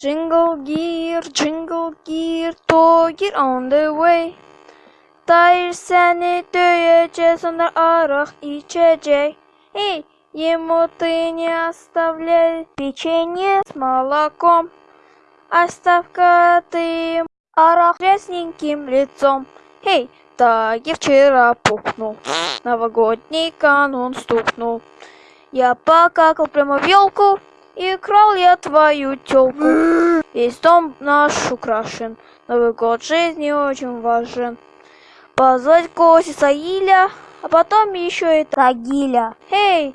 Jingle gear, jingle gear, toy on the way. Dair seni döyecek, sonra arak içecek. Эй, ему ты не оставляй печенье с молоком. Оставь-ка ты арах красненьким лицом. Эй, так и вчера пухнул, новогодний канун стукнул. Я покакал прямо в елку, и крал я твою тёлку. Весь дом наш украшен, Новый год жизни очень важен. Позвать Коси Саиля, а потом еще и Тагиля. Эй,